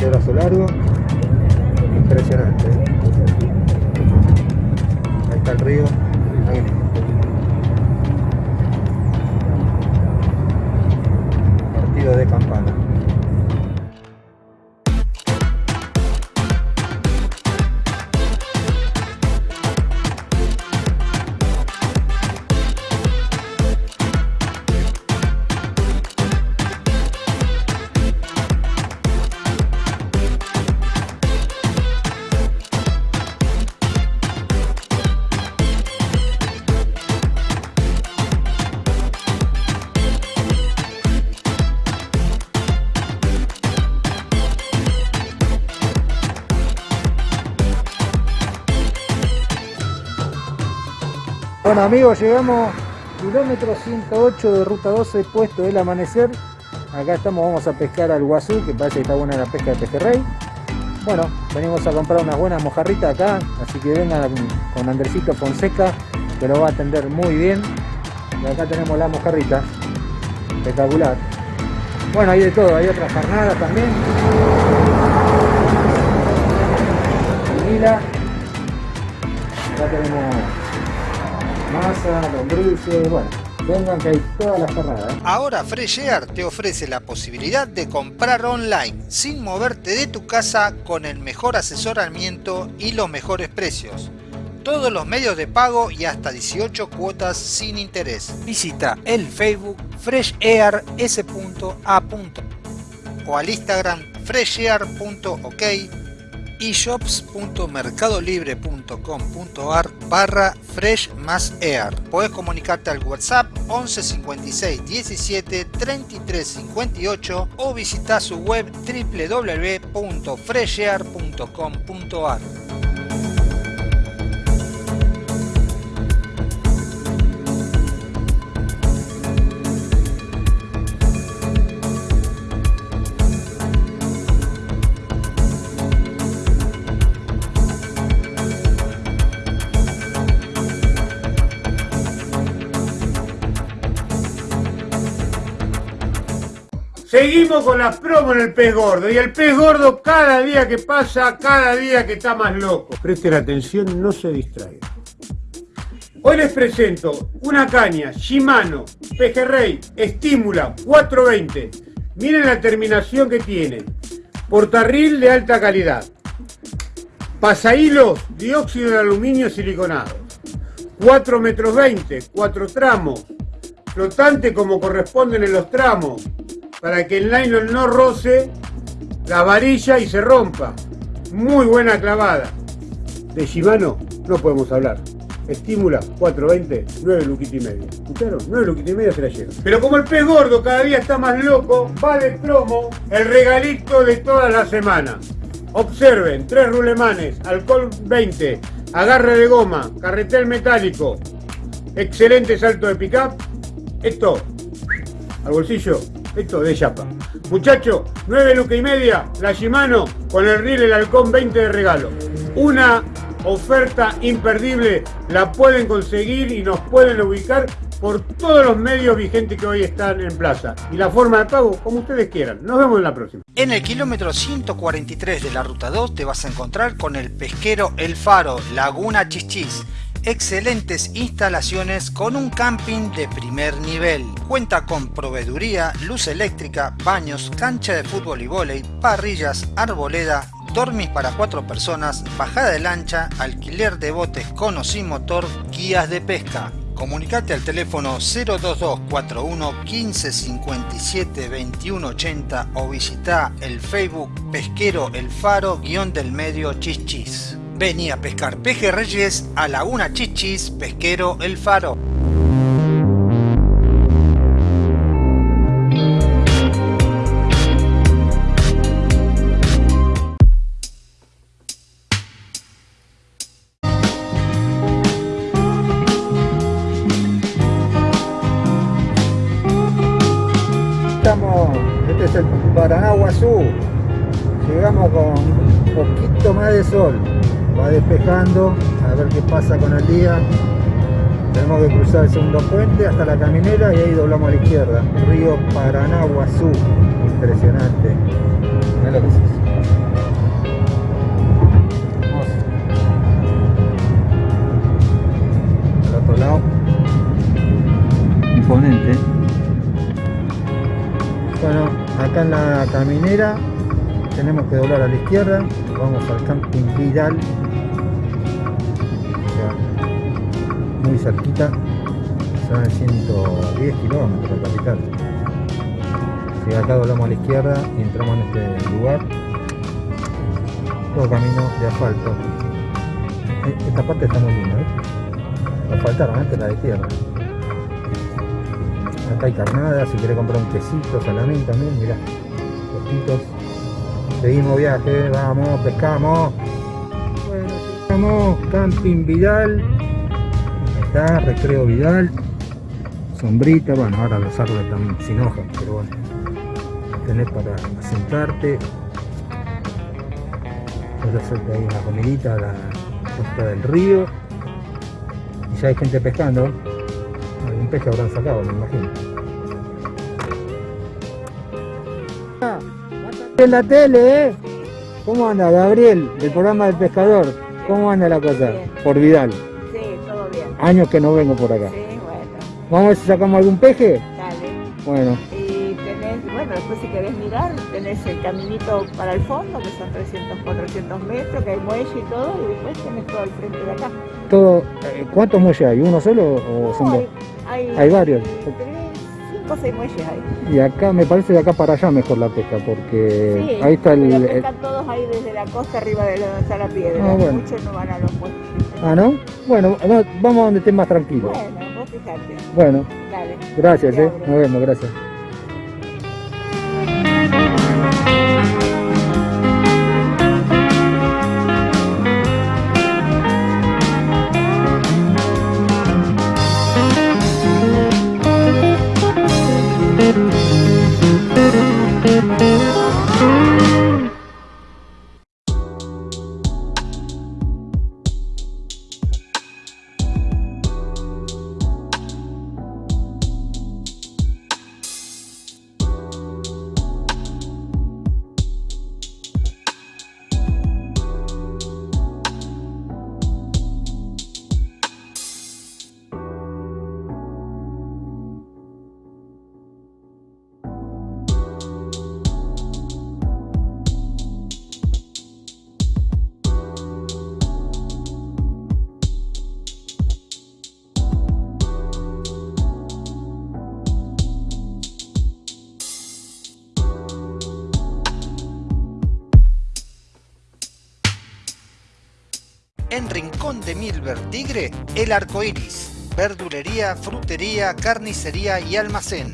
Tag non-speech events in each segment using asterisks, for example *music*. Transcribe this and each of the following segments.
Zárate Brazo Largo. Impresionante. Ahí está el río. Bueno amigos, llegamos kilómetro 108 de ruta 12, puesto del amanecer. Acá estamos, vamos a pescar al guazú, que parece que está buena la pesca de pejerrey. Bueno, venimos a comprar unas buenas mojarritas acá, así que vengan con Andresito Fonseca, que lo va a atender muy bien. Y acá tenemos la mojarrita, espectacular. Bueno, hay de todo, hay otras carnadas también. Mila. Acá tenemos masa, lombrices, bueno, vengan que hay todas las carnadas. ¿eh? Ahora Fresh Air te ofrece la posibilidad de comprar online sin moverte de tu casa con el mejor asesoramiento y los mejores precios. Todos los medios de pago y hasta 18 cuotas sin interés. Visita el Facebook freshair.s.a. o al Instagram freshair.ok y shops.mercadolibre.com.ar barra fresh más air. Podés comunicarte al WhatsApp 11 56 17 33 58 o visitar su web www.freshair.com.ar. Seguimos con las promos en el pez gordo y el pez gordo cada día que pasa, cada día que está más loco. Presten atención, no se distraigan. Hoy les presento una caña Shimano Pejerrey Estímula 420. Miren la terminación que tiene. Portarril de alta calidad. Pasahilos dióxido de aluminio siliconado. 4 metros 20, 4 tramos. Flotante como corresponden en los tramos para que el nylon no roce la varilla y se rompa. Muy buena clavada. De Shimano no podemos hablar. Estímula 420, 9 luquita y medio. ¿Escucharon? 9 luquita y medio se la llevan. Pero como el pez gordo cada día está más loco, va de promo el regalito de toda la semana. Observen, tres rulemanes, alcohol 20, agarre de goma, carretel metálico, excelente salto de pickup. Esto, al bolsillo, esto de chapa. Muchachos, 9 lucas y media, la Shimano con el riel el halcón 20 de regalo. Una oferta imperdible, la pueden conseguir y nos pueden ubicar por todos los medios vigentes que hoy están en plaza. Y la forma de pago, como ustedes quieran. Nos vemos en la próxima. En el kilómetro 143 de la ruta 2 te vas a encontrar con el pesquero El Faro, Laguna Chichis excelentes instalaciones con un camping de primer nivel. Cuenta con proveeduría, luz eléctrica, baños, cancha de fútbol y vóley, parrillas, arboleda, dormis para cuatro personas, bajada de lancha, alquiler de botes con o sin motor, guías de pesca. Comunicate al teléfono 02241 1557 2180 o visita el Facebook Pesquero El Faro guion del medio Chichis. Vení a pescar pejerreyes a Laguna Chichis Pesquero El Faro. Qué pasa con el día. Tenemos que cruzar el segundo puente hasta la caminera y ahí doblamos a la izquierda. Río Paraná Guazú. Impresionante. Lo que es eso. Hermoso. Al otro lado. Imponente. Bueno, acá en la caminera tenemos que doblar a la izquierda, vamos al camping Vidal, cerquita, son 110 kilómetros de capital. Si acá doblamos a la izquierda y entramos en este lugar, todo camino de asfalto. E- Esta parte está muy linda, ¿eh? Asfaltaron antes la de tierra. Acá hay carnada, si querés comprar un quesito, salamín también, mirá, postitos. Seguimos viaje, vamos, pescamos. Bueno, llegamos, Camping Vidal. Recreo Vidal. Sombrita, bueno, ahora los árboles están sin hojas, pero bueno. Tenés para sentarte. Puedes hacerte ahí una comidita a la costa del río. Y ya hay gente pescando. Algún pez habrán sacado, me imagino. En la tele, ¿eh? ¿Cómo anda, Gabriel, del programa del pescador? ¿Cómo anda la cosa? Por Vidal. Años que no vengo por acá. Sí, bueno, Vamos a ver si sacamos algún peje. dale. Bueno, Y tenés, bueno, después si querés mirar, tenés el caminito para el fondo, que son 300, 400 metros, que hay muelle y todo, y después tenés todo al frente de acá. todo. eh, ¿Cuántos muelles hay? ¿Uno solo o son dos? hay, hay, Hay varios. Tenés cinco o seis muelles ahí. Y acá me parece de acá para allá mejor la pesca, porque Sí, ahí está el. el- pescan todos ahí desde la costa arriba de donde está la piedra. Ah, bueno. Muchos no van a los muelles. Ah, ¿no? Bueno, va- vamos a donde esté más tranquilo. Bueno, vos fijate. Bueno, Dale. gracias, Te eh. abro. Nos vemos, gracias. El Arco Iris. Verdulería, frutería, carnicería y almacén.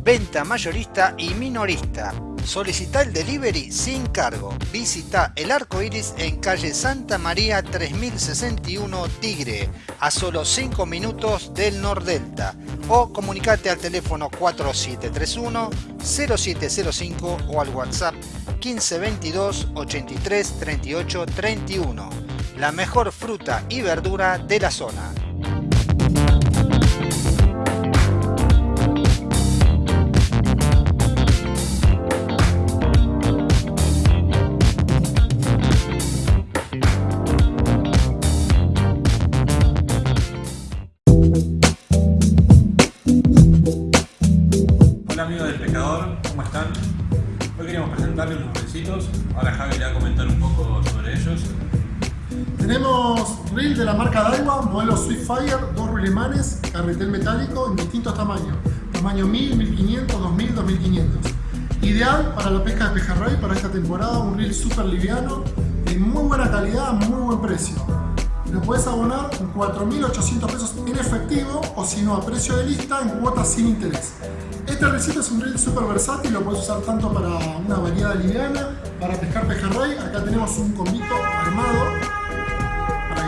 Venta mayorista y minorista. Solicita el delivery sin cargo. Visita El Arco Iris en calle Santa María 3061 Tigre, a solo 5 minutos del Nordelta. O comunicate al teléfono 4731 0705 o al WhatsApp 1522 83 38 31 la mejor fruta y verdura de la zona. Swiftfire, dos rulemanes, carretel metálico en distintos tamaños. Tamaño 1000, 1500, 2000, 2500. Ideal para la pesca de pejerrey para esta temporada, un reel súper liviano, de muy buena calidad, muy buen precio. Lo puedes abonar con 4.800 pesos en efectivo o si no a precio de lista en cuotas sin interés. Este recito es un reel súper versátil, lo puedes usar tanto para una variada liviana, para pescar pejerrey. Acá tenemos un combito armado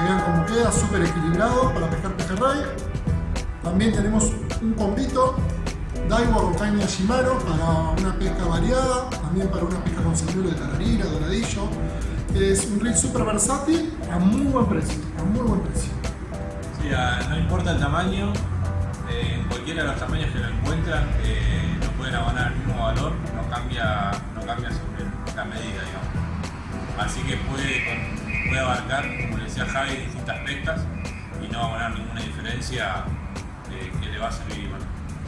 vean cómo queda, súper equilibrado para pescar pejerrey. También tenemos un combito Daiwa con caña Shimano para una pesca variada, también para una pesca con señuelo de tararira, doradillo. Es un reel súper versátil a muy buen precio, a muy buen precio. No importa el tamaño, eh, en cualquiera de los tamaños que lo encuentran, eh, lo pueden abonar el mismo valor, no cambia, no cambia sobre la medida, digamos. Así que puede, puede abarcar, como le decía Javi, distintas pescas y no abonar ninguna diferencia eh, que le va a servir.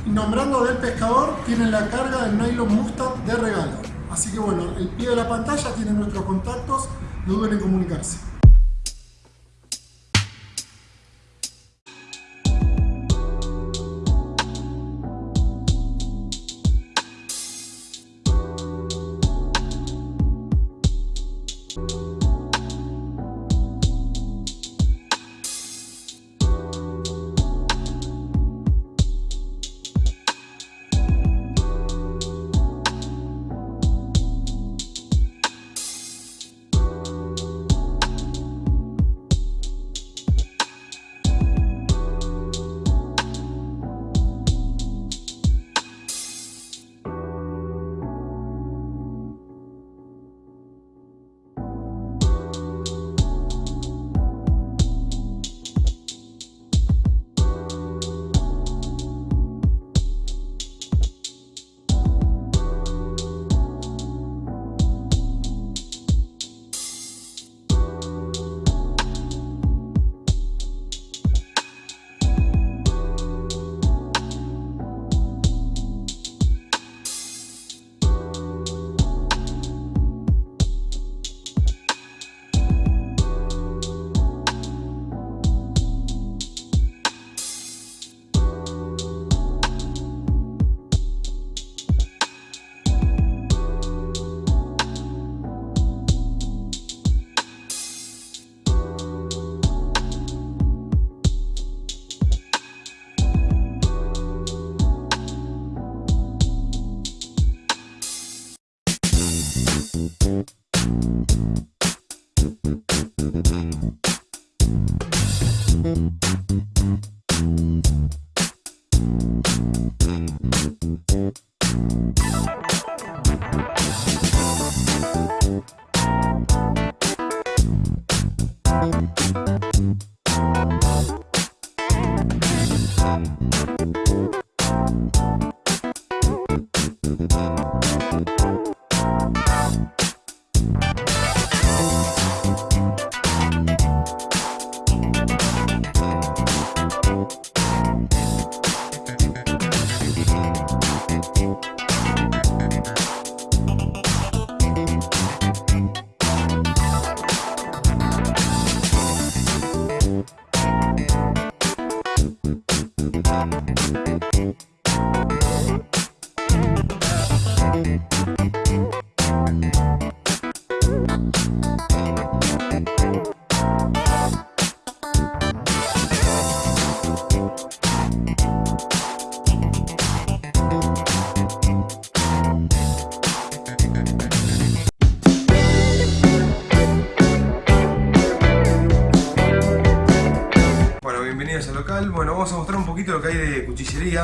nombrando del pescador, tienen la carga del nylon Mustang de regalo. Así que bueno, el pie de la pantalla tiene nuestros contactos, no duden en comunicarse. Bueno, Thank、you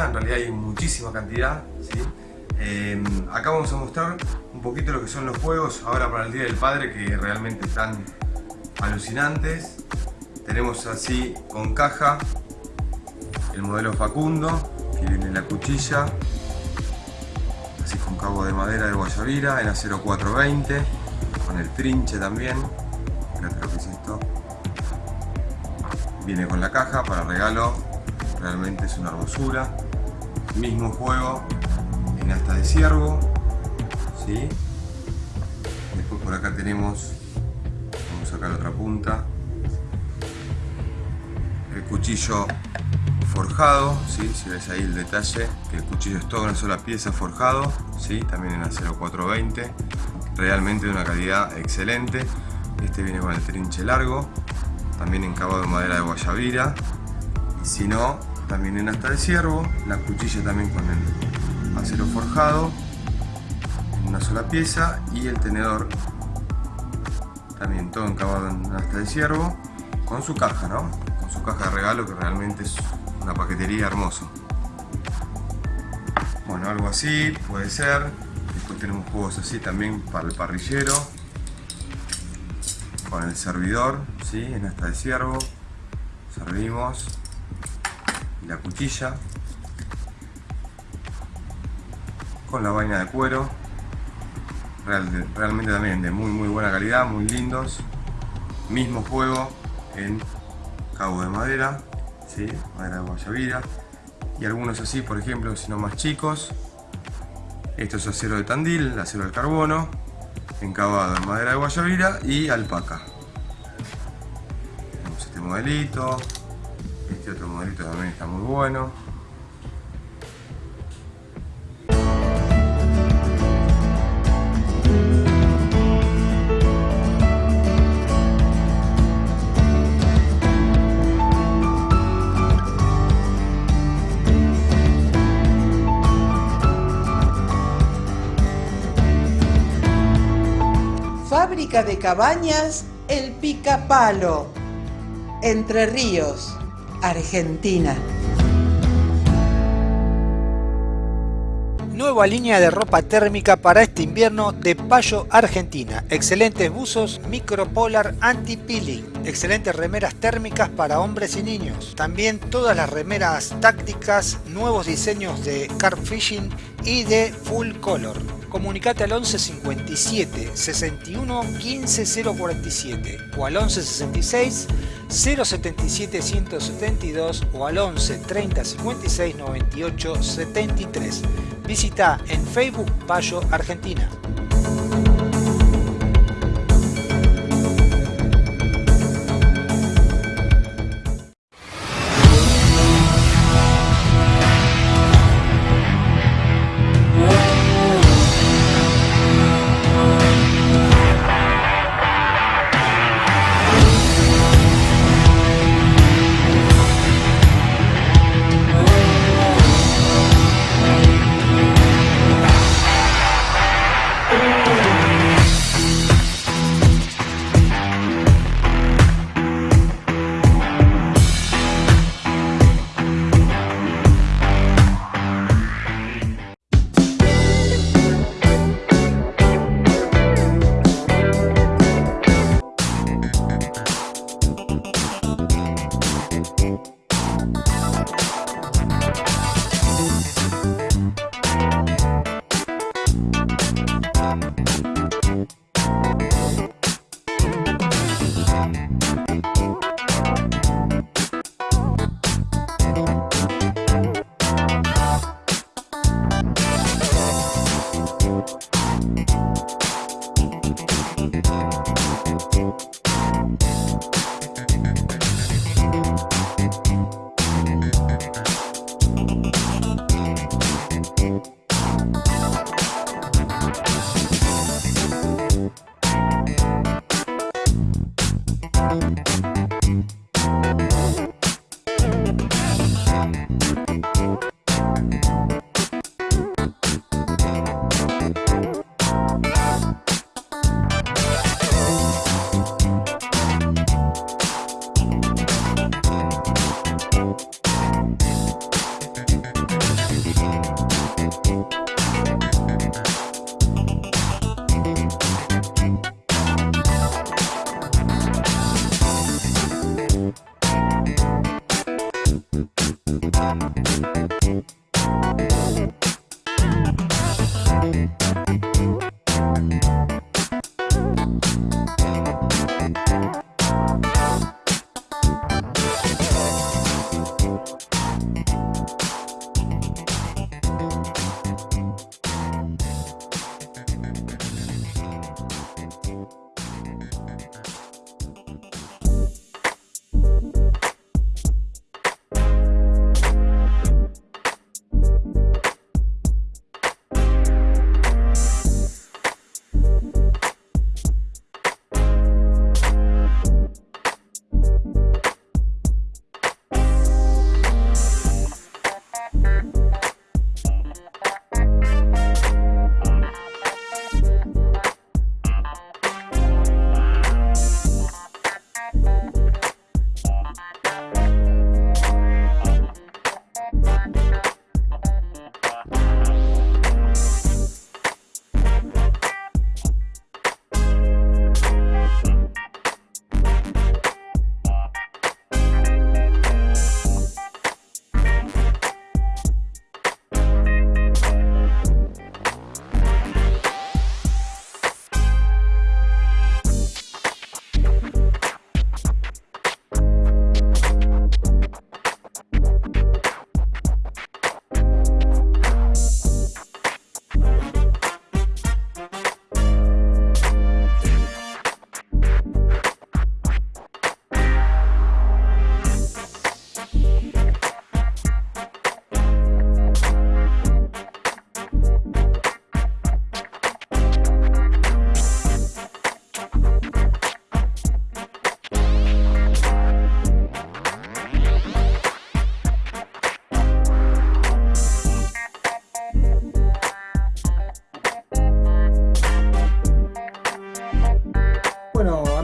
en realidad hay muchísima cantidad. Em, acá vamos a mostrar un poquito lo que son los juegos ahora para el Día del Padre que realmente están alucinantes. Tenemos así con caja el modelo Facundo, que viene la cuchilla, así con cabo de madera de Guayavira en acero 420, con el trinche también. Que. Viene con la caja para regalo, realmente es una hermosura. Mismo juego en asta de ciervo. ¿sí? Después por acá tenemos, vamos a sacar otra punta, el cuchillo forjado, ¿sí? si ves ahí el detalle, que el cuchillo es toda una sola pieza forjado, ¿sí? también en acero 420, realmente de una calidad excelente. Este viene con el trinche largo, también encabado en madera de guayabira, y si no, también en asta de ciervo, la cuchilla también con el acero forjado, en una sola pieza, y el tenedor también todo encabado en asta de ciervo, con su caja, ¿no? Con su caja de regalo que realmente es una paquetería hermoso. Bueno, algo así puede ser. Después tenemos juegos así también para el parrillero. Con el servidor, ¿sí? En asta de ciervo. Servimos. La cuchilla. Con la vaina de cuero. realmente también de muy muy buena calidad, muy lindos. Mismo juego en cabo de madera, ¿sí? madera de guayabira. Y algunos así, por ejemplo, sino más chicos. Esto es acero de tandil, acero de carbono, encabado en madera de guayabira y alpaca. Tenemos este modelito, este otro modelito también está muy bueno. de cabañas El Picapalo, Entre Ríos, Argentina. Nueva línea de ropa térmica para este invierno de Payo, Argentina. Excelentes buzos micropolar anti-peeling. Excelentes remeras térmicas para hombres y niños. También todas las remeras tácticas, nuevos diseños de carp fishing y de full color. Comunicate al 11 57 61 15 047 o al 11 66 077 172 o al 11 30 56 98 73. Visita en Facebook Payo Argentina.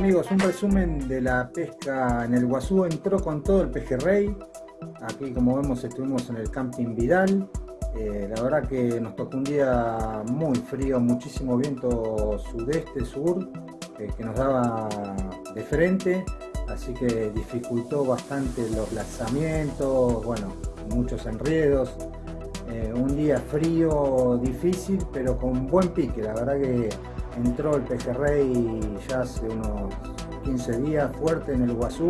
Amigos, un resumen de la pesca en el Guazú. Entró con todo el pejerrey. Aquí como vemos estuvimos en el camping Vidal. Eh, la verdad que nos tocó un día muy frío, muchísimo viento sudeste, sur, eh, que nos daba de frente, así que dificultó bastante los lanzamientos, bueno, muchos enredos. Eh, un día frío, difícil, pero con buen pique. La verdad que entró el pejerrey ya hace unos 15 días fuerte en el Guazú,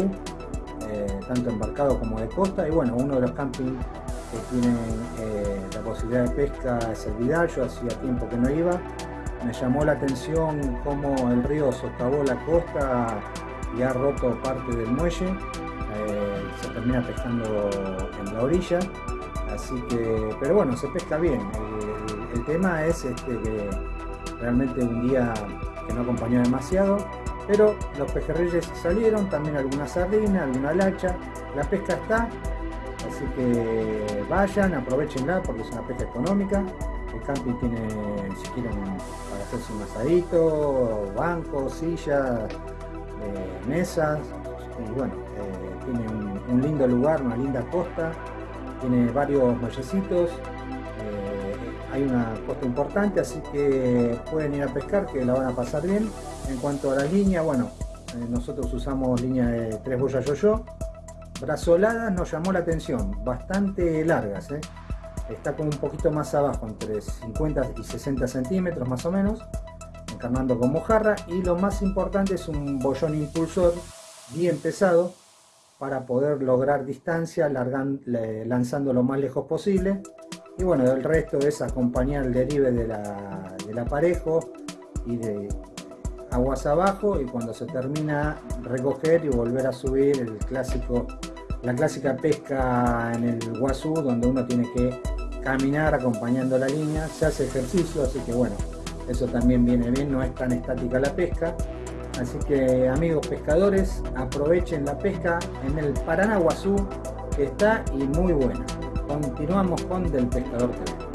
tanto embarcado como de costa, y bueno, uno de los campings que tienen eh, la posibilidad de pesca es el Vidal, yo hacía tiempo que no iba. Me llamó la atención cómo el río socavó la costa y ha roto parte del muelle. Eh, se termina pescando en la orilla. Así que, pero bueno, se pesca bien. El, tema es este, que realmente un día que no acompañó demasiado, pero los pejerreyes salieron, también alguna sardina, alguna lacha, la pesca está, Así que vayan, aprovechenla porque es una pesca económica. El camping tiene, si quieren, para hacerse un asadito, bancos, sillas, eh, mesas. Y bueno, eh, tiene un, lindo lugar, una linda costa. Tiene varios muellecitos. Eh, hay una costa importante, así que pueden ir a pescar, que la van a pasar bien. En cuanto a la línea, bueno, nosotros usamos línea de tres boyas yo-yo brazoladas nos llamó la atención, bastante largas, ¿eh? está como un poquito más abajo, entre 50 y 60 centímetros más o menos, encarnando con mojarra y lo más importante es un bollón impulsor bien pesado para poder lograr distancia lanzando lo más lejos posible y bueno, el resto es acompañar el derive de la, del aparejo y de aguas abajo y cuando se termina recoger y volver a subir el clásico la clásica pesca en el Guazú, donde uno tiene que caminar acompañando la línea, se hace ejercicio, así que bueno, eso también viene bien, no es tan estática la pesca. Así que amigos pescadores, aprovechen la pesca en el Paraná Guazú, que está y muy buena. Continuamos con Del Pescador TV.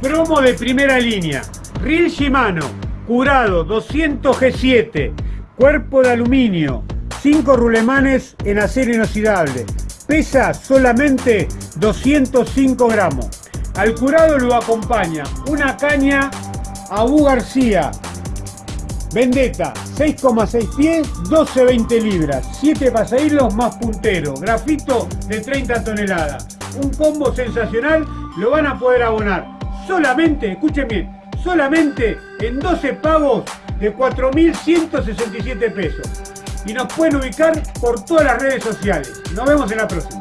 Promo de primera línea. Reel Shimano, curado 200 G7, cuerpo de aluminio, 5 rulemanes en acero inoxidable. Pesa solamente 205 gramos. Al curado lo acompaña una caña Abu García, Vendetta, 6,6 pies, 12-20 libras, 7 pasahilos más puntero, grafito de 30 toneladas. Un combo sensacional, lo van a poder abonar solamente, escuchen bien, solamente en 12 pagos de 4.167 pesos. Y nos pueden ubicar por todas las redes sociales. Nos vemos en la próxima.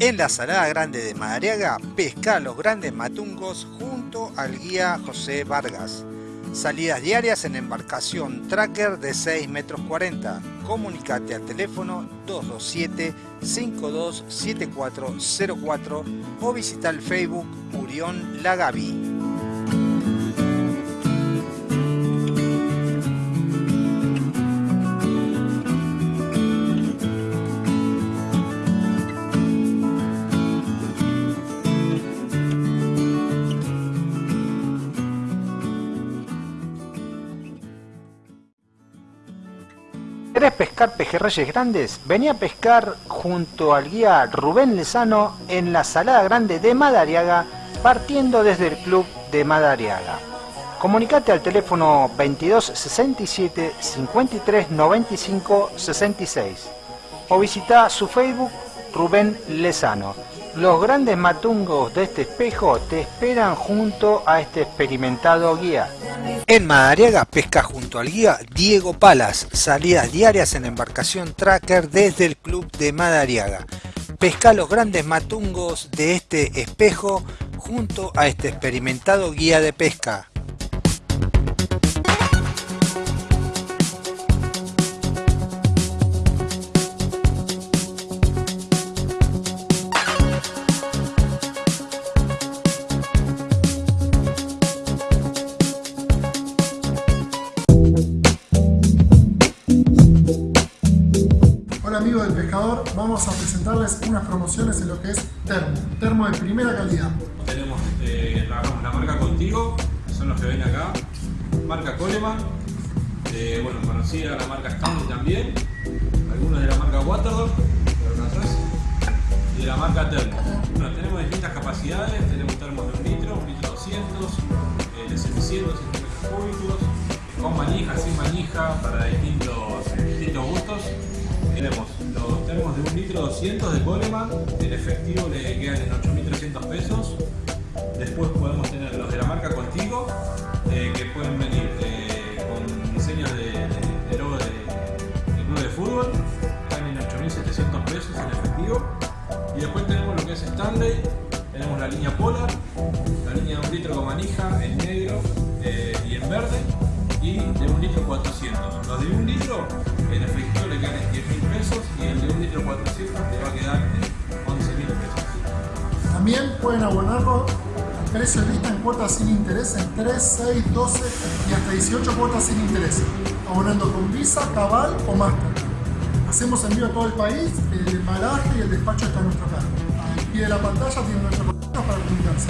En la Salada Grande de Madariaga, pesca los grandes matungos junto al guía José Vargas. Salidas diarias en embarcación tracker de 6 metros 40. Comunicate al teléfono 227 527404 o visita el Facebook Murión Lagavi. Pescar pejerreyes grandes? Vení a pescar junto al guía Rubén Lezano en la Salada Grande de Madariaga, partiendo desde el club de Madariaga. Comunicate al teléfono 22 67 53 95 66 o visita su Facebook Rubén Lezano. Los grandes matungos de este espejo te esperan junto a este experimentado guía. En Madariaga pesca junto al guía Diego Palas, salidas diarias en embarcación tracker desde el club de Madariaga. Pesca los grandes matungos de este espejo junto a este experimentado guía de pesca. Unas promociones en lo que es termo, termo de primera calidad. Tenemos eh, la, marca Contigo, son los que ven acá, marca Coleman, bueno, conocida la marca Stanley también, algunos de la marca Waterdorf, y de la marca Termo. Bueno, tenemos distintas capacidades, tenemos termos de un litro, un litro 200, eh, de 700 centímetros cúbicos, con manija, sin manija, para distintos, distintos gustos. Tenemos termos de un litro 200 de Coleman, el efectivo le quedan en 8.300 pesos. Después podemos tener los de la marca Contigo, eh, que pueden venir eh, con diseños de, de, de logo club de fútbol, están en 8.700 pesos en efectivo. Y después tenemos lo que es Stanley, tenemos la línea Polar, la línea de un litro con manija en negro eh, y en verde, y de un litro 400. Los de un litro en efectivo le quedan en 10 mil pesos y el de un litro 400 le va a quedar en 11 mil pesos. También pueden abonarlo al precio lista en cuotas sin interés en 3, 6, 12 y hasta 18 cuotas sin interés, abonando con Visa, Cabal o Master. Hacemos envío a todo el país, el embalaje y el despacho está a nuestro cargo. Al pie de la pantalla tienen nuestro contacto para comunicarse.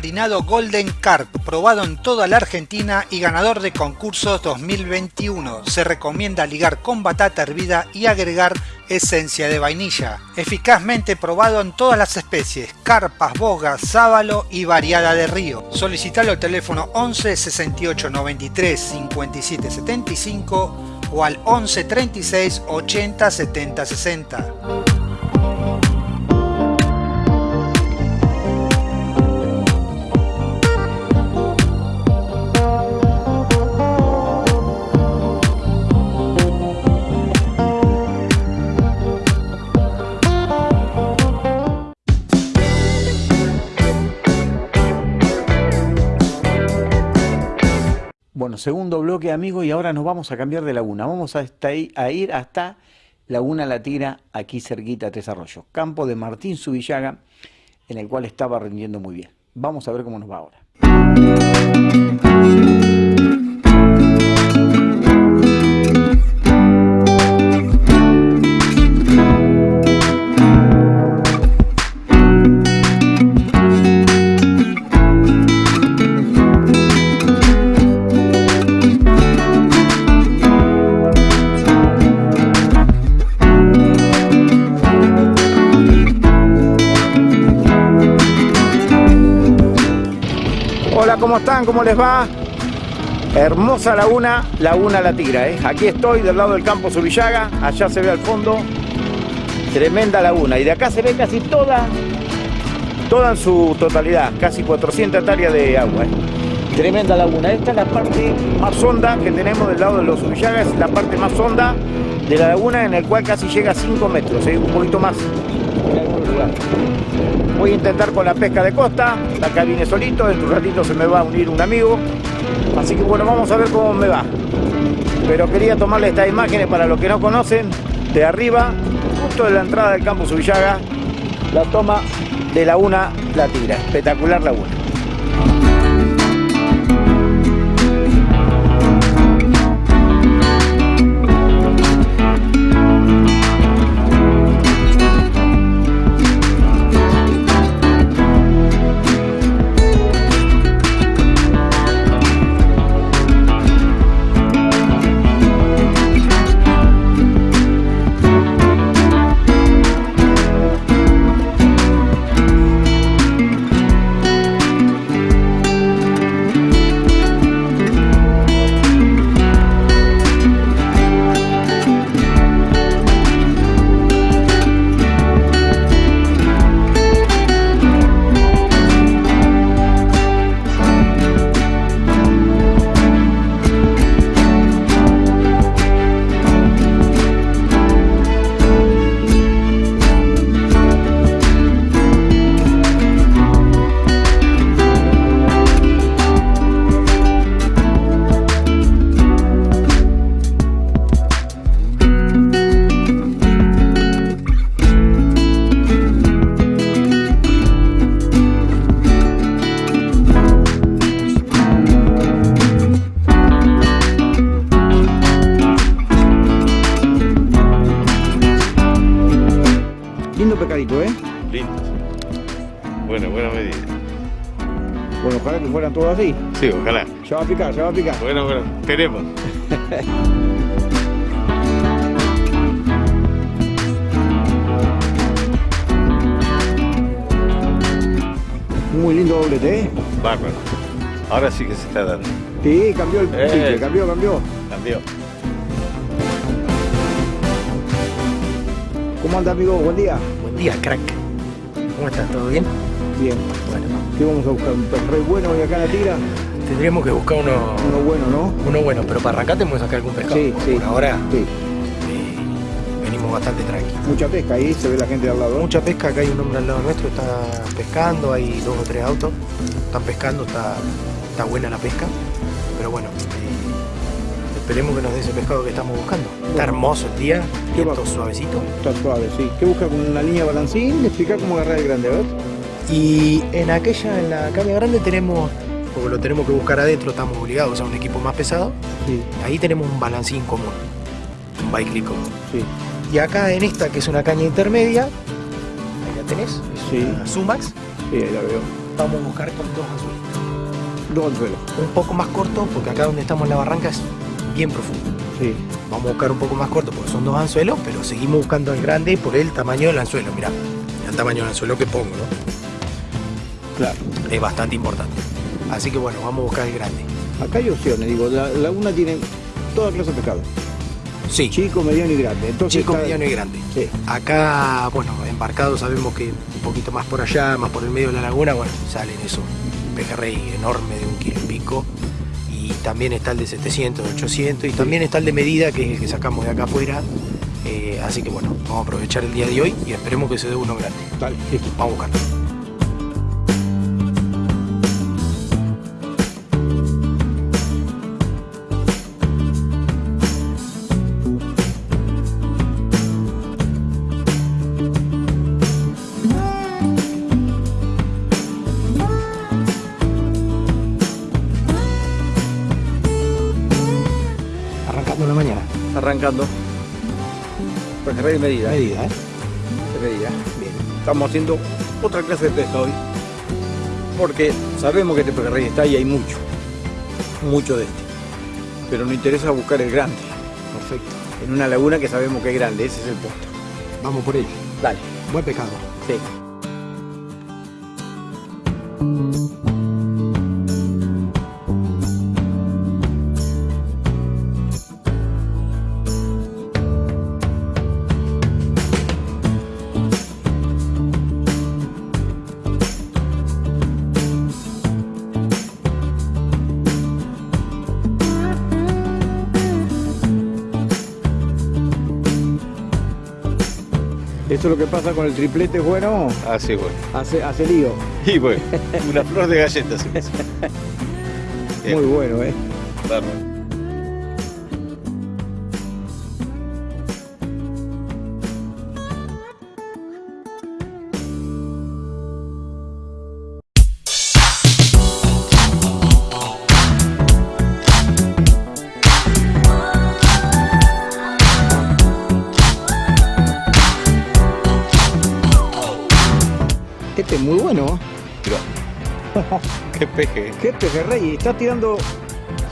Nuevo harinado Golden Carp, probado en toda la Argentina y ganador de concursos 2021. Se recomienda ligar con batata hervida y agregar esencia de vainilla. Eficazmente probado en todas las especies, carpas, bogas, sábalo y variada de río. Solicitalo al teléfono 11 68 93 57 75 o al 11 36 80 70 60. Bueno, segundo bloque, amigos, y ahora nos vamos a cambiar de laguna. Vamos a, a ir hasta Laguna La Tira, aquí cerquita de Tres Arroyos. Campo de Martín Subillaga, en el cual estaba rindiendo muy bien. Vamos a ver cómo nos va ahora. ¿Cómo les va? Hermosa laguna, Laguna La Tira. ¿eh? Aquí estoy del lado del campo Subillaga, allá se ve al fondo, tremenda laguna. Y de acá se ve casi toda, toda en su totalidad, casi 400 hectáreas de agua. ¿eh? Tremenda laguna. Esta es la parte más honda que tenemos del lado de los Subillagas, es la parte más honda de la laguna en el cual casi llega a 5 metros, ¿eh? un poquito más. Voy a intentar con la pesca de costa, acá vine solito, en un ratito se me va a unir un amigo, así que bueno, vamos a ver cómo me va. Pero quería tomarle estas imágenes para los que no conocen, de arriba, justo de la entrada del campo Subillaga, la toma de Laguna La Tira, espectacular laguna. Lindo picar, ya va a picar. Bueno, bueno, esperemos. Muy lindo doblete, ¿eh? Bárbaro. Ahora sí que se está dando. Sí, cambió el Eh. chicle, cambió, cambió. Cambió. ¿Cómo anda, amigo? Buen día. Buen día, crack. ¿Cómo estás? ¿Todo bien? Bien. Bueno, ¿Qué vamos a buscar? ¿Un perrey bueno hoy acá en la tira? Tendríamos que buscar uno, Uno bueno, ¿no? uno bueno, pero para arrancar tenemos que sacar algún pescado. Sí, sí. Por ahora Sí. eh, venimos bastante tranquilos. Mucha pesca ahí, se ve la gente al lado. Mucha pesca, acá hay un hombre al lado nuestro, está pescando, hay dos o tres autos, están pescando, está, está buena la pesca, pero bueno, eh, esperemos que nos dé ese pescado que estamos buscando. Está hermoso el día, ¿Qué viento suavecito. Está suave, sí. ¿Qué busca con una línea balancín? Explica cómo agarrar el grande, a ver. Y en aquella, en la caña grande tenemos, porque lo tenemos que buscar adentro, estamos obligados a un equipo más pesado, Sí, ahí tenemos un balancín común, un bike común. sí. Y acá en esta, que es una caña intermedia, ahí la tenés, es Sí. una Sumax, Sí, ahí la veo. vamos a buscar con dos azules. Dos anzuelos. Un poco más corto, porque acá donde estamos en la barranca es bien profundo. Sí. Vamos a buscar un poco más corto, porque son dos anzuelos, pero seguimos buscando el grande por el tamaño del anzuelo. Mirá, el tamaño del anzuelo que pongo, ¿no? Claro. Es bastante importante. Así que bueno, vamos a buscar el grande. Acá hay opciones, digo, la laguna tiene toda clase de pescado. Sí, Chico, mediano y grande. Entonces chico, está- mediano y grande. Sí. Acá, bueno, embarcado sabemos que un poquito más por allá, más por el medio de la laguna, bueno, salen eso, pejerrey enorme de un kilo y pico. Y también está el de 700, de 800, y también está el de medida, que es el que sacamos de acá afuera. Eh, así que bueno, vamos a aprovechar el día de hoy y esperemos que se dé uno grande. Dale, listo. Vamos a buscar. Pejerrey de medida. Medida, ¿eh? De medida. Bien. Estamos haciendo otra clase de pesca hoy. Porque sabemos que este pejerrey está y hay mucho. Mucho de este. Pero nos interesa buscar el grande. Perfecto. En una laguna que sabemos que es grande. Ese es el punto. Vamos por ello. Dale. Buen pescado. Sí. Esto es lo que pasa con el triplete bueno, Así bueno. hace, hace lío. Y bueno, una flor de galletas. *laughs* Muy bueno, ¿eh? Peje. Qué pejerrey. Está tirando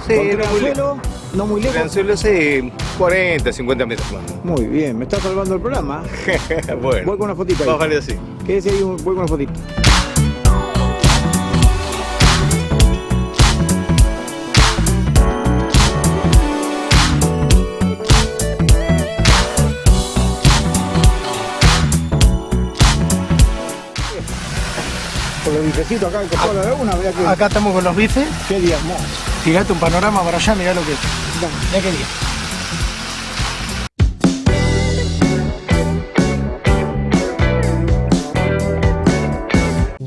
Sí, contra el no muy anzuelo, no muy El lejos. anzuelo sí, 40, 50 metros más. Muy bien, me está salvando el programa. *laughs* bueno. Voy con una fotito ahí. Vale así. Quédese ahí, voy con una fotito. De que, Acá estamos con los bifes. qué día hermoso. Fíjate un panorama para allá, mirá lo que es. Mirá qué día.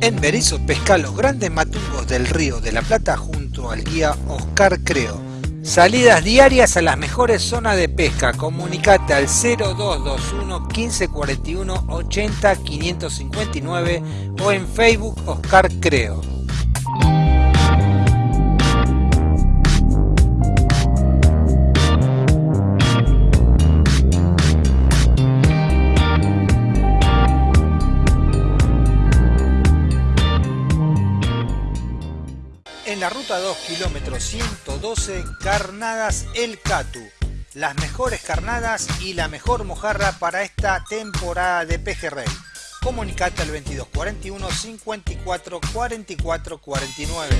En Berizo pesca los grandes matungos del río de la Plata junto al guía Oscar Creo. Salidas diarias a las mejores zonas de pesca. Comunicate al 0221 1541 80 559 o en Facebook Oscar Creo. La ruta 2, kilómetro 112, Carnadas El Catu. Las mejores carnadas y la mejor mojarra para esta temporada de pejerrey. Comunicate al 2241 54 44 49.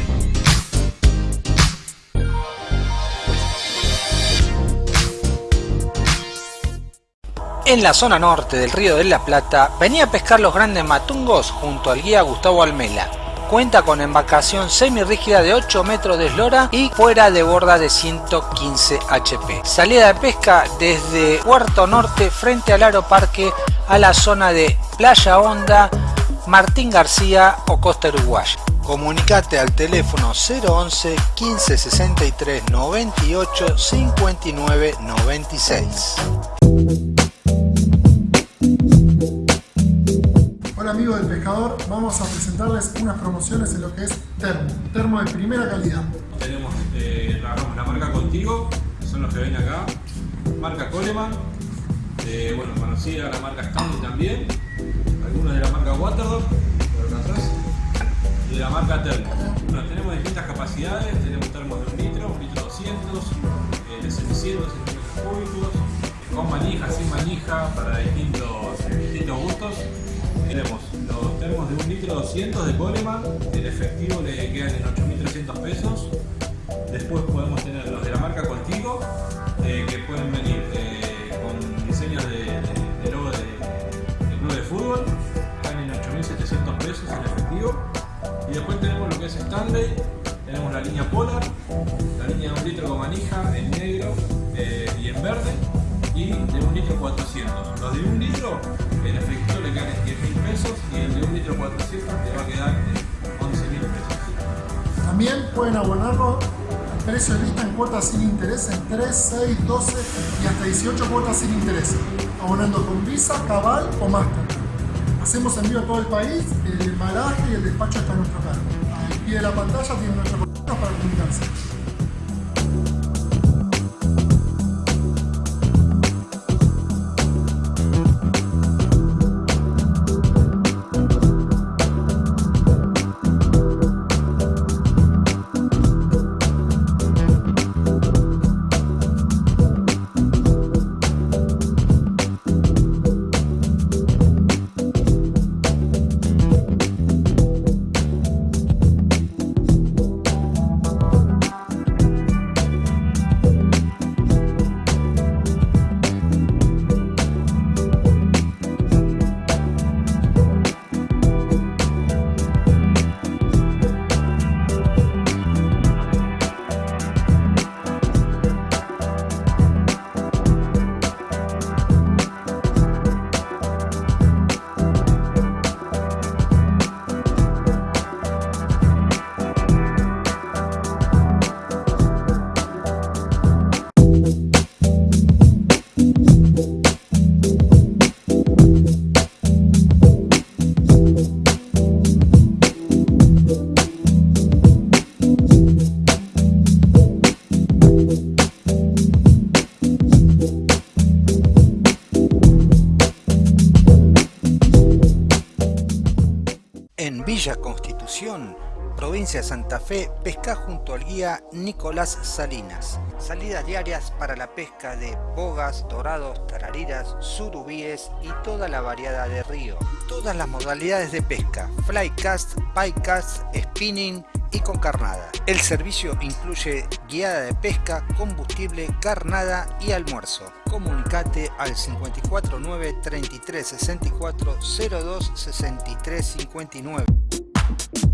En la zona norte del río de la Plata, venía a pescar los grandes matungos junto al guía Gustavo Almela. Cuenta con embarcación semirrígida de 8 metros de eslora y fuera de borda de 115 HP. Salida de pesca desde Puerto Norte frente al Aeroparque a la zona de Playa Honda, Martín García o Costa Uruguaya. Comunicate al teléfono 011 15 63 98 59 96. Pescador, vamos a presentarles unas promociones en lo que es termo, termo de primera calidad. Tenemos, eh, la marca Contigo, que son los que ven acá. Marca Coleman, eh, bueno, conocida la marca Stanley también. Algunos de la marca Waterdog. Y de la marca Termo. Bueno, tenemos distintas capacidades, tenemos termos de un litro, un litro 200, eh, de 700 centímetros cúbicos, con manija, sin manija, para distintos, distintos gustos. Tenemos los termos de un litro 200 de Coleman, el efectivo le quedan en 8.300 pesos. Después podemos tener los de la marca Contigo, eh, que pueden venir eh, con diseños de, de- de logo de, de club de fútbol, están en 8.700 pesos en efectivo. Y después tenemos lo que es Stanley, tenemos la línea Polar, la línea de un litro con manija en negro eh, y en verde, y de un litro 400. Los de un litro en efectivo le quedan en 10 mil pesos y el de un litro 400 le va a quedar en 11 mil pesos. También pueden abonarlo al precio de lista en cuotas sin interés en 3, 6, 12 y hasta 18 cuotas sin interés, abonando con Visa, Cabal o Master. Hacemos envío a todo el país, el embalaje y el despacho está a nuestro cargo. Al pie de la pantalla tienen nuestros contactos para comunicarse. Villa Constitución, provincia de Santa Fe, pesca junto al guía Nicolás Salinas. Salidas diarias para la pesca de bogas, dorados, tarariras, surubíes y toda la variedad de río. Todas las modalidades de pesca, flycast, bycast, spinning y con carnada. El servicio incluye guiada de pesca, combustible, carnada y almuerzo. Comunicate al 549 33 64 02 63 59. you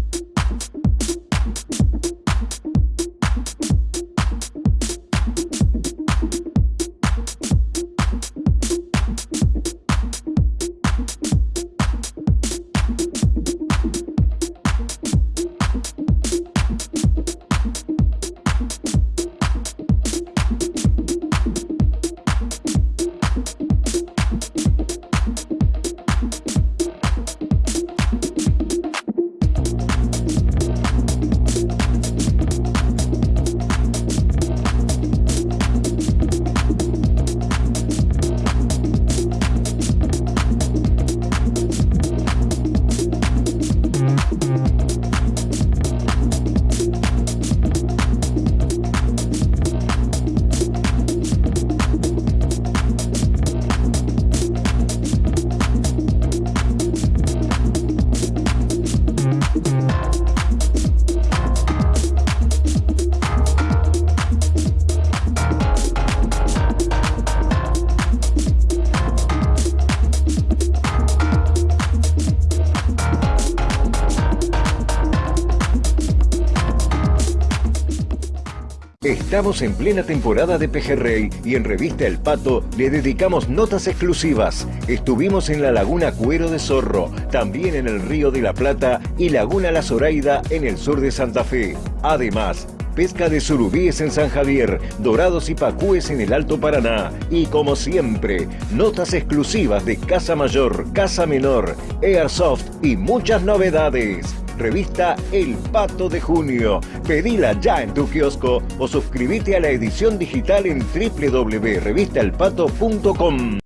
Estamos en plena temporada de Pejerrey y en Revista El Pato le dedicamos notas exclusivas. Estuvimos en la Laguna Cuero de Zorro, también en el Río de la Plata y Laguna La Zoraida en el sur de Santa Fe. Además, pesca de surubíes en San Javier, dorados y pacúes en el Alto Paraná. Y como siempre, notas exclusivas de Casa Mayor, Casa Menor, Airsoft y muchas novedades. Revista El Pato de Junio. Pedila ya en tu kiosco o suscríbete a la edición digital en www.revistaelpato.com.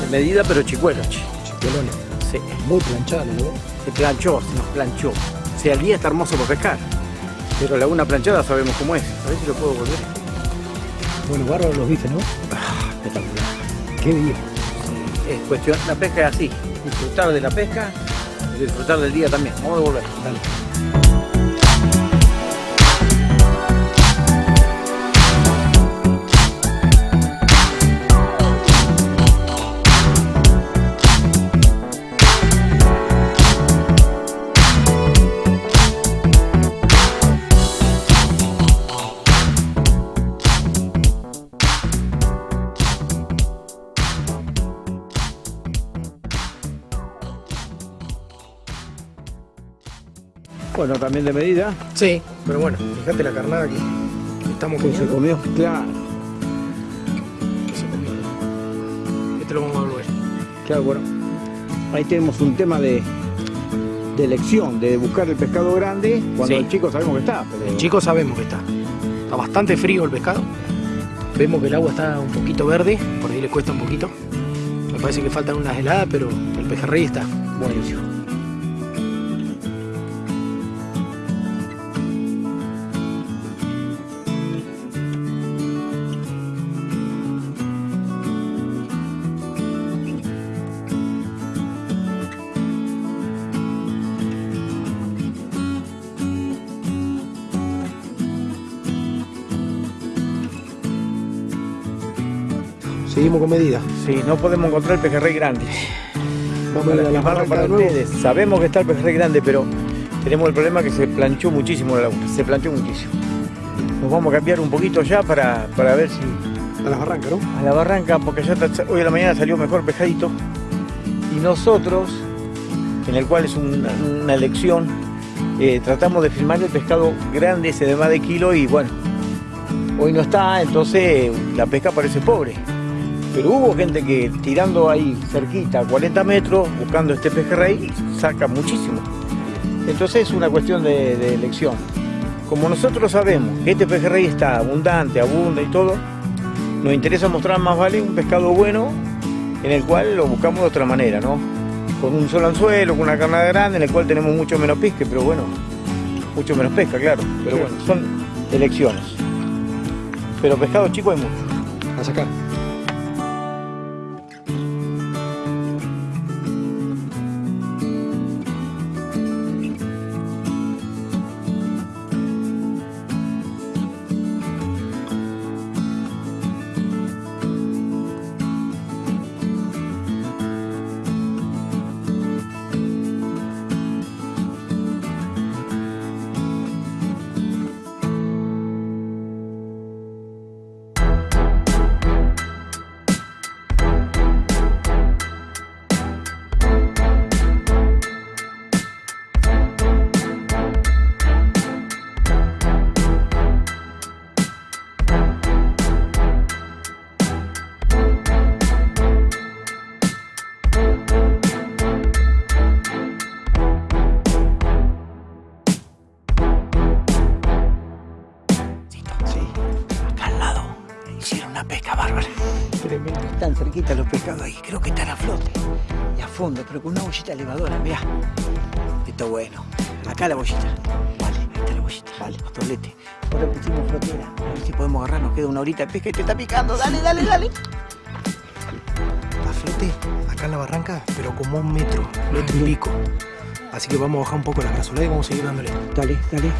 De medida, pero chicuelos, che. Chicuelones. Sí. Muy planchado, ¿no? Se planchó, se nos planchó. Sea, el día está hermoso para pescar. Pero laguna planchada sabemos cómo es. A ver si lo puedo volver. Bueno, bárbaros los viste, ¿no? Ah, espectacular. Qué día. Es cuestión, la pesca es así. Disfrutar de la pesca y disfrutar del día también. Vamos a volver. Dale. Bueno, también de medida. Sí, pero bueno, fíjate la carnada que estamos Que se comiendo. comió. Claro. Que se comió. Este lo vamos a volver. Claro, bueno. Ahí tenemos un tema de, de elección, de buscar el pescado grande cuando Sí. el chico sabemos que está. Pero... El chico sabemos que está. Está bastante frío el pescado. Vemos que el agua está un poquito verde, por ahí le cuesta un poquito. Me parece que faltan unas heladas, pero el pejerrey está buenísimo. Seguimos con medida. Sí, no podemos encontrar el pejerrey grande. Vamos a la barranca para ustedes. Sabemos que está el pejerrey grande, pero tenemos el problema que se planchó muchísimo la laguna. Se planchó muchísimo. Nos vamos a cambiar un poquito ya para, para ver si A las barrancas, ¿no? a la barranca, porque hoy a la mañana salió mejor pescadito. Y nosotros, en el cual es una, una elección, eh, tratamos de filmar el pescado grande, ese de más de kilo, y bueno, hoy no está, entonces la pesca parece pobre. Pero hubo gente que tirando ahí cerquita, a 40 metros, buscando este pejerrey, saca muchísimo. Entonces es una cuestión de, de elección. Como nosotros sabemos que este pejerrey está abundante, abunda y todo, nos interesa mostrar más vale un pescado bueno en el cual lo buscamos de otra manera, ¿no? Con un solo anzuelo, con una carnada grande, en el cual tenemos mucho menos pesca, pero bueno, mucho menos pesca, claro. Pero bueno, son elecciones. Pero pescado chico hay mucho. A sacar. Acá Esto es bueno. Acá la bollita. Vale, ahí está la bollita. Vale, otolete. Ahora pusimos flotera. A ver si podemos agarrar, nos queda una horita de pesca y te está picando. Dale, dale, dale. A flote, acá en la barranca, pero como un metro, metro y pico. Así que vamos a bajar un poco la brazolada y vamos a seguir dándole. Dale, dale.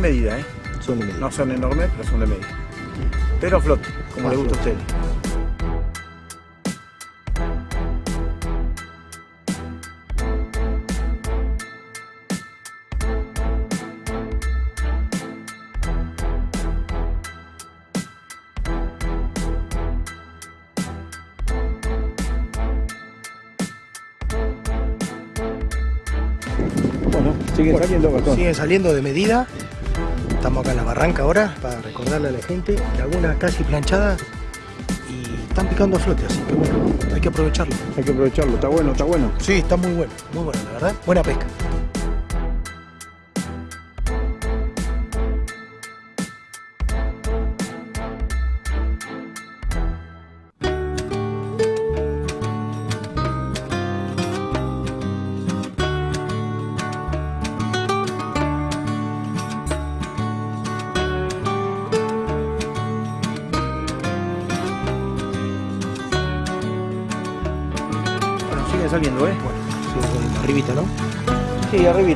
De medida, ¿eh? Son de medida. No son enormes, pero son de medida. Pero flote, como le gusta a usted. Bueno, siguen saliendo. Siguen saliendo de medida. Estamos acá en la barranca ahora para recordarle a la gente. Laguna casi planchada y están picando a flote, así que bueno, hay que aprovecharlo. Hay que aprovecharlo, está bueno, está bueno. Sí, está muy bueno, muy bueno, la verdad. Buena pesca.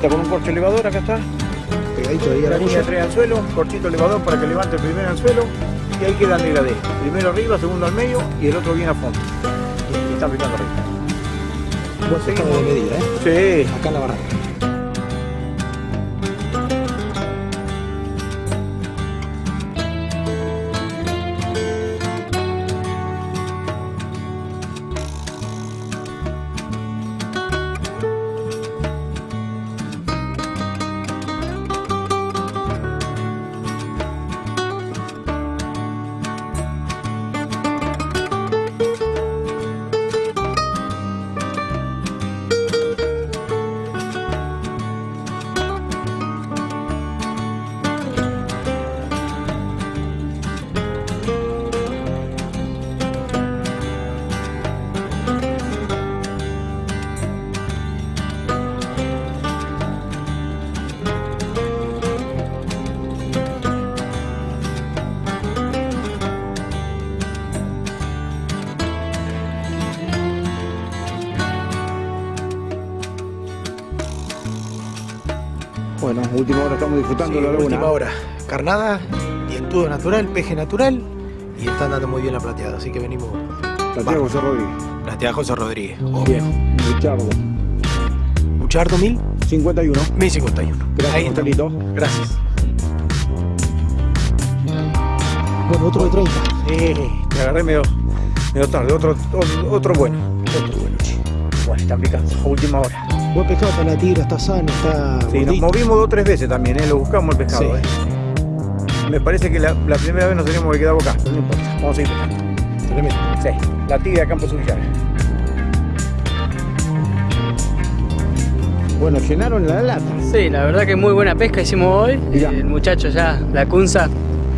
Con un corcho elevador, acá está. Pegadito ahí a la La línea orilla. 3 anzuelo, corchito elevador para que levante el primer anzuelo y ahí queda el degradé. Primero arriba, segundo al medio y el otro bien a fondo. Y está picando arriba. Pescado de medida, ¿eh? Sí. Acá en la barranca. Bueno, última hora estamos disfrutando Sí, la laguna. última hora. Carnada, dientudo natural, peje natural y está andando muy bien la plateada, así que venimos La tía José Rodríguez. La tía José Rodríguez. Bien. Luchardo. ¿Luchardo mil? 51. 1051. Gracias, Ahí está. Marcelito. Gracias. Bueno, otro de 30. Sí, te agarré medio, medio tarde. Otro, otro, otro bueno. Otro bueno. Bueno, están picando. A última hora. Buen pescado para la tira, está sano, está. Sí, nos movimos dos o tres veces también, ¿eh? Lo buscamos el pescado, Sí. ¿eh? Me parece que la, la primera vez nos teníamos que quedar acá, pero no importa. Vamos a seguir pescando. Tremendo. Sí, la tibia Campo. Bueno, llenaron la lata. Sí, la verdad que muy buena pesca hicimos hoy. Mirá. El muchacho ya, la Cunza,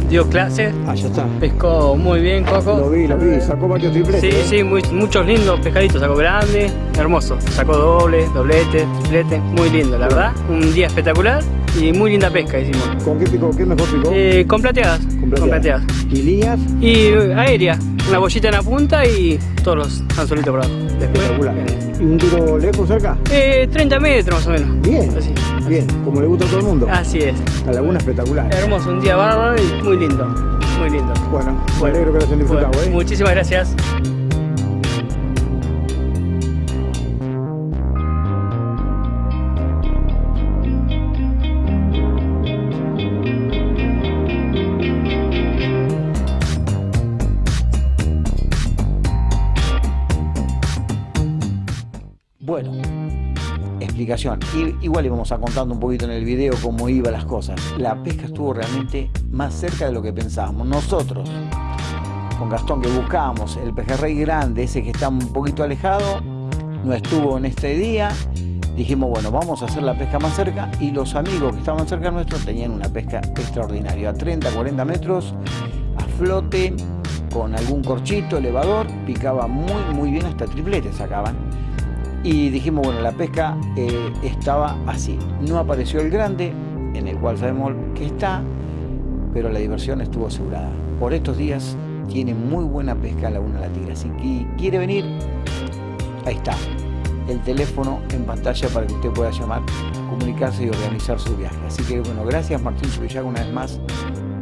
dio clase. Ah, ya está. Pescó muy bien, Coco. Lo vi, lo vi, sacó varios tripletes. Sí, ¿eh? sí, muy- muchos lindos pescaditos. Sacó grande, hermoso. Sacó doble, doblete, triplete. Muy lindo, la verdad. Un día espectacular y muy linda pesca hicimos. ¿Con qué picó? ¿Qué mejor picó? Eh, con plateadas. Con plateadas. ¿Y líneas? Y eh, aérea. Una bollita en la punta y todos los anzuelitos por abajo. Espectacular. ¿Y un tiro lejos cerca? eh, 30 metros más o menos. Bien, Así. Bien, como le gusta a todo el mundo. Así es. La laguna espectacular. Hermoso, un día bárbaro y muy lindo. Muy lindo. Bueno, me Bueno, alegro que lo hayan disfrutado, bueno, ¿eh? Muchísimas gracias. I- Igual íbamos a contando un poquito en el video cómo iban las cosas. La pesca estuvo realmente más cerca de lo que pensábamos. Nosotros, con Gastón, que buscábamos el pejerrey grande, ese que está un poquito alejado, no estuvo en este día. Dijimos, bueno, vamos a hacer la pesca más cerca y los amigos que estaban cerca nuestros tenían una pesca extraordinaria, a 30, 40 metros, a flote, con algún corchito, elevador, picaba muy, muy bien, hasta tripletes sacaban. Y dijimos, bueno, la pesca eh, estaba así. No apareció el grande, en el cual sabemos que está, pero la diversión estuvo asegurada. Por estos días tiene muy buena pesca Laguna La Tigre. Así que quiere venir, ahí está. El teléfono en pantalla para que usted pueda llamar, comunicarse y organizar su viaje. Así que bueno, gracias Martín Subillaga una vez más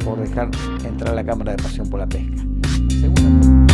por dejar entrar a la Cámara de Pasión por la Pesca. Segunda-